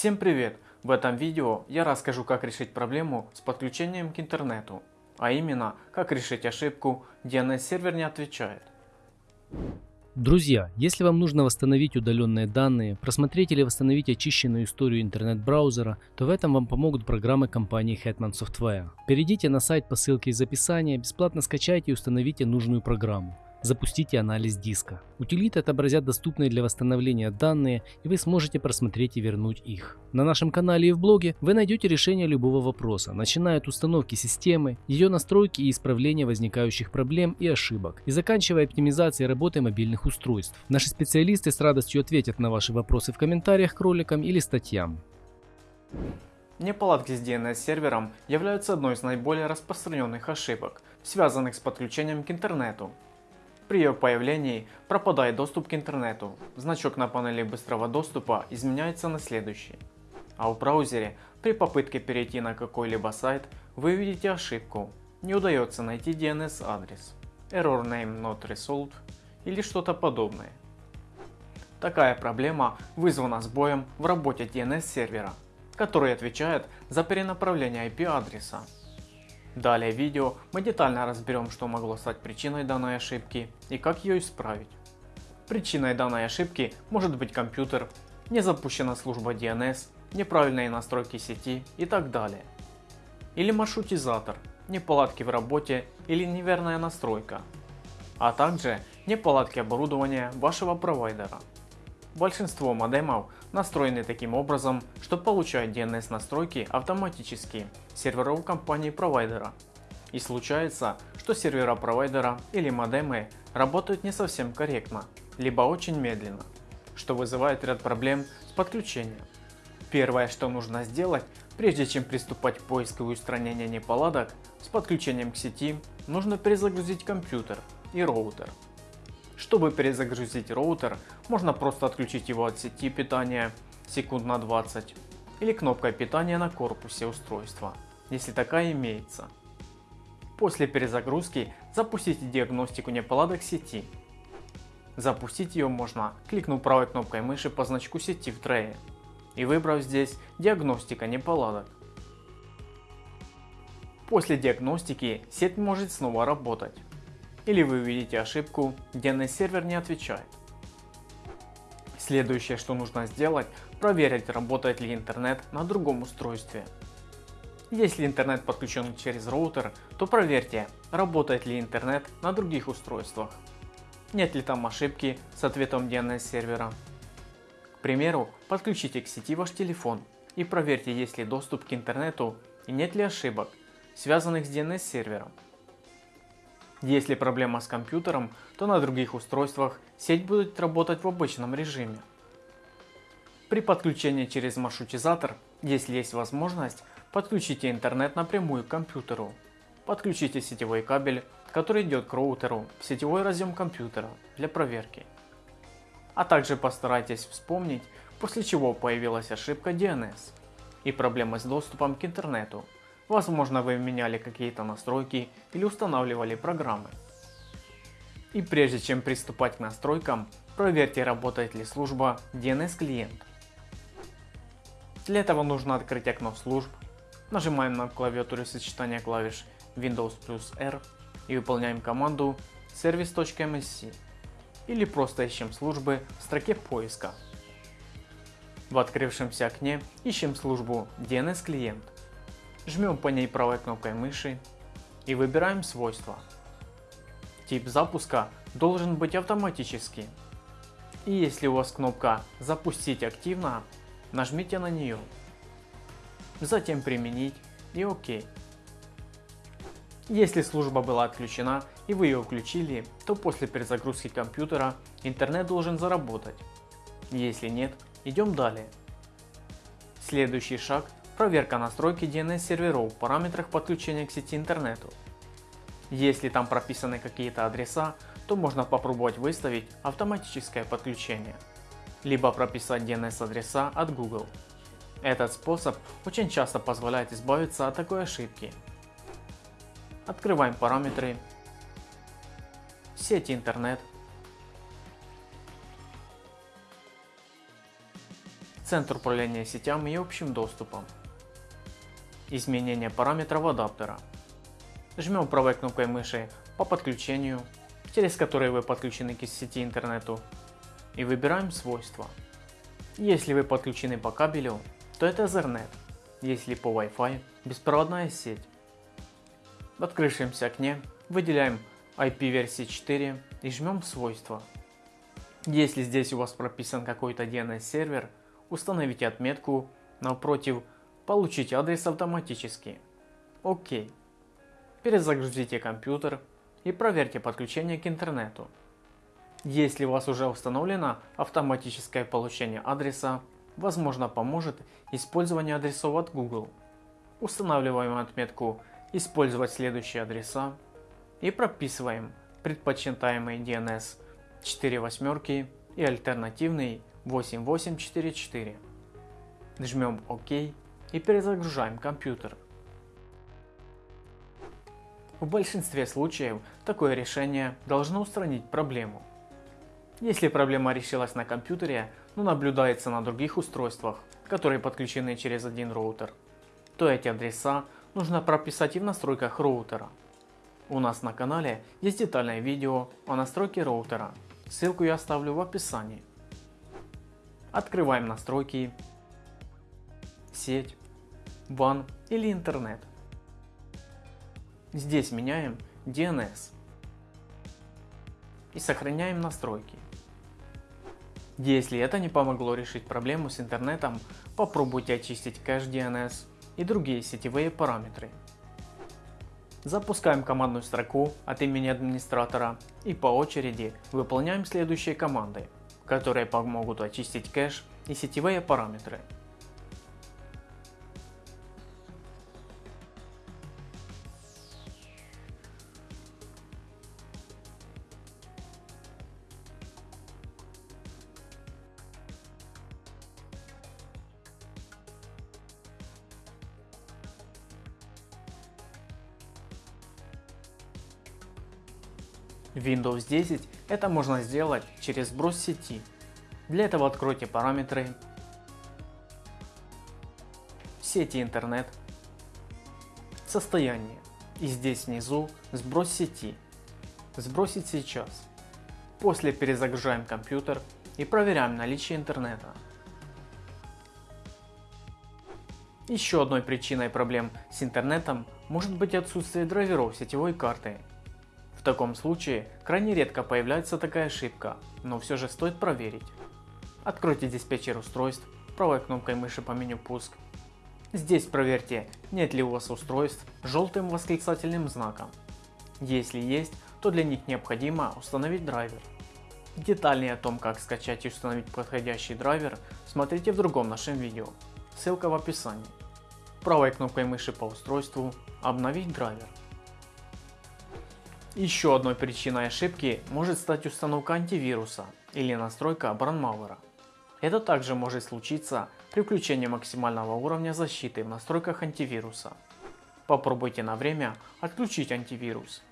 Всем привет! В этом видео я расскажу как решить проблему с подключением к интернету, а именно как решить ошибку DNS сервер не отвечает. Друзья, если вам нужно восстановить удаленные данные, просмотреть или восстановить очищенную историю интернет-браузера, то в этом вам помогут программы компании Hetman Software. Перейдите на сайт по ссылке из описания, бесплатно скачайте и установите нужную программу. Запустите анализ диска. Утилиты отобразят доступные для восстановления данные, и вы сможете просмотреть и вернуть их. На нашем канале и в блоге вы найдете решение любого вопроса, начиная от установки системы, ее настройки и исправления возникающих проблем и ошибок, и заканчивая оптимизацией работы мобильных устройств. Наши специалисты с радостью ответят на ваши вопросы в комментариях к роликам или статьям. Неполадки с DNS-сервером являются одной из наиболее распространенных ошибок, связанных с подключением к интернету. При ее появлении пропадает доступ к интернету. Значок на панели быстрого доступа изменяется на следующий. А в браузере при попытке перейти на какой-либо сайт вы увидите ошибку. Не удается найти DNS адрес. Error name not resolved или что-то подобное. Такая проблема вызвана сбоем в работе DNS сервера, который отвечает за перенаправление IP адреса. Далее в видео мы детально разберем, что могло стать причиной данной ошибки и как ее исправить. Причиной данной ошибки может быть компьютер, не запущена служба DNS, неправильные настройки сети и так далее. Или маршрутизатор, неполадки в работе или неверная настройка, а также неполадки оборудования вашего провайдера. Большинство модемов настроены таким образом, что получают DNS настройки автоматически серверов компании провайдера. И случается, что сервера провайдера или модемы работают не совсем корректно, либо очень медленно, что вызывает ряд проблем с подключением. Первое, что нужно сделать, прежде чем приступать к поиску и устранению неполадок с подключением к сети, нужно перезагрузить компьютер и роутер. Чтобы перезагрузить роутер, можно просто отключить его от сети питания секунд на 20 или кнопкой питания на корпусе устройства, если такая имеется. После перезагрузки запустите диагностику неполадок сети. Запустить ее можно, кликнув правой кнопкой мыши по значку сети в трее и выбрав здесь диагностика неполадок. После диагностики сеть может снова работать или вы увидите ошибку DNS сервер не отвечает. Следующее что нужно сделать проверить работает ли интернет на другом устройстве. Если интернет подключен через роутер, то проверьте работает ли интернет на других устройствах. Нет ли там ошибки с ответом DNS сервера. К примеру, подключите к сети ваш телефон и проверьте есть ли доступ к интернету и нет ли ошибок, связанных с DNS сервером. Если проблема с компьютером, то на других устройствах сеть будет работать в обычном режиме. При подключении через маршрутизатор, если есть возможность, подключите интернет напрямую к компьютеру. Подключите сетевой кабель, который идет к роутеру, в сетевой разъем компьютера для проверки. А также постарайтесь вспомнить, после чего появилась ошибка DNS и проблемы с доступом к интернету Возможно вы меняли какие-то настройки или устанавливали программы. И прежде чем приступать к настройкам, проверьте работает ли служба DNS клиент. Для этого нужно открыть окно служб, нажимаем на клавиатуре сочетания клавиш Windows плюс R и выполняем команду service.msc или просто ищем службы в строке поиска. В открывшемся окне ищем службу DNS клиент Жмем по ней правой кнопкой мыши и выбираем свойства. Тип запуска должен быть автоматический. И если у вас кнопка «Запустить активно», нажмите на нее. Затем «Применить» и «Ок». Если служба была отключена и вы ее включили, то после перезагрузки компьютера интернет должен заработать. Если нет, идем далее. Следующий шаг Проверка настройки DNS серверов в параметрах подключения к сети интернету. Если там прописаны какие-то адреса, то можно попробовать выставить автоматическое подключение, либо прописать DNS адреса от Google. Этот способ очень часто позволяет избавиться от такой ошибки. Открываем параметры, сеть интернет, Центр управления сетями и общим доступом. Изменение параметров адаптера. Жмем правой кнопкой мыши по подключению, через который вы подключены к сети интернету, и выбираем свойства. Если вы подключены по кабелю, то это Ethernet, если по Wi-Fi беспроводная сеть. В открывшемся окне выделяем IP версии 4 и жмем свойства. Если здесь у вас прописан какой-то DNS сервер, установите отметку напротив «Получить адрес автоматически». ОК. Перезагрузите компьютер и проверьте подключение к интернету. Если у вас уже установлено автоматическое получение адреса, возможно поможет использование адресов от Google. Устанавливаем отметку «Использовать следующие адреса» и прописываем предпочитаемый DNS 4 восьмерки и альтернативный 8844. Жмем ОК и перезагружаем компьютер. В большинстве случаев такое решение должно устранить проблему. Если проблема решилась на компьютере, но наблюдается на других устройствах, которые подключены через один роутер, то эти адреса нужно прописать и в настройках роутера. У нас на канале есть детальное видео о настройке роутера, ссылку я оставлю в описании. Открываем настройки, сеть, WAN или интернет. Здесь меняем DNS и сохраняем настройки. Если это не помогло решить проблему с интернетом, попробуйте очистить кэш DNS и другие сетевые параметры. Запускаем командную строку от имени администратора и по очереди выполняем следующие команды, которые помогут очистить кэш и сетевые параметры. Windows 10 это можно сделать через сброс сети. Для этого откройте параметры, сети интернет, состояние и здесь внизу сброс сети. Сбросить сейчас. После перезагружаем компьютер и проверяем наличие интернета. Еще одной причиной проблем с интернетом может быть отсутствие драйверов сетевой карты в таком случае крайне редко появляется такая ошибка, но все же стоит проверить. Откройте диспетчер устройств правой кнопкой мыши по меню пуск. Здесь проверьте, нет ли у вас устройств желтым восклицательным знаком. Если есть, то для них необходимо установить драйвер. Детальнее о том, как скачать и установить подходящий драйвер, смотрите в другом нашем видео, ссылка в описании. Правой кнопкой мыши по устройству «Обновить драйвер». Еще одной причиной ошибки может стать установка антивируса или настройка бранмауэра. Это также может случиться при включении максимального уровня защиты в настройках антивируса. Попробуйте на время отключить антивирус.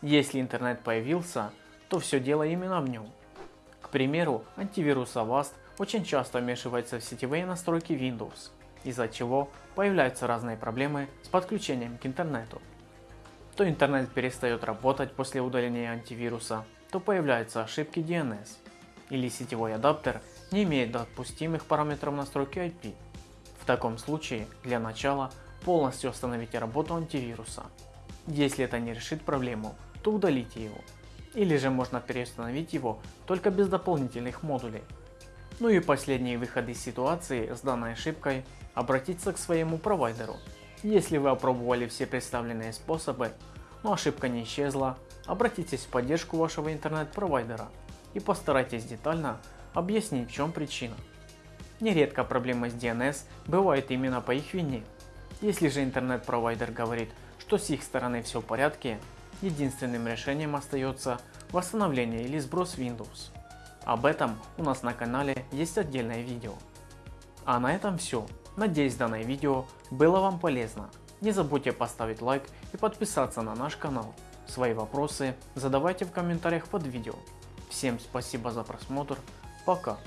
Если интернет появился, то все дело именно в нем. Примеру, антивирус Avast очень часто вмешивается в сетевые настройки Windows, из-за чего появляются разные проблемы с подключением к интернету. То интернет перестает работать после удаления антивируса, то появляются ошибки DNS, или сетевой адаптер не имеет допустимых параметров настройки IP. В таком случае, для начала, полностью остановите работу антивируса. Если это не решит проблему, то удалите его. Или же можно переустановить его только без дополнительных модулей. Ну и последние выходы из ситуации с данной ошибкой – обратиться к своему провайдеру. Если вы опробовали все представленные способы, но ошибка не исчезла, обратитесь в поддержку вашего интернет-провайдера и постарайтесь детально объяснить в чем причина. Нередко проблемы с DNS бывают именно по их вине. Если же интернет-провайдер говорит, что с их стороны все в порядке, единственным решением остается восстановление или сброс Windows. Об этом у нас на канале есть отдельное видео. А на этом все. Надеюсь данное видео было вам полезно. Не забудьте поставить лайк и подписаться на наш канал. Свои вопросы задавайте в комментариях под видео. Всем спасибо за просмотр. Пока.